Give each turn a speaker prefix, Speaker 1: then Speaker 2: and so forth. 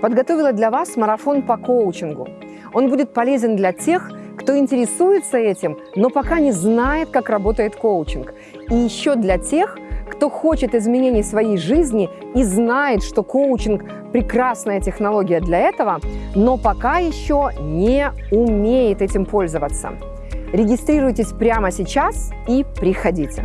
Speaker 1: подготовила для вас марафон по коучингу. Он будет полезен для тех, кто интересуется этим, но пока не знает, как работает коучинг. И еще для тех, кто хочет изменений в своей жизни и знает, что коучинг – прекрасная технология для этого, но пока еще не умеет этим пользоваться. Регистрируйтесь прямо сейчас и приходите.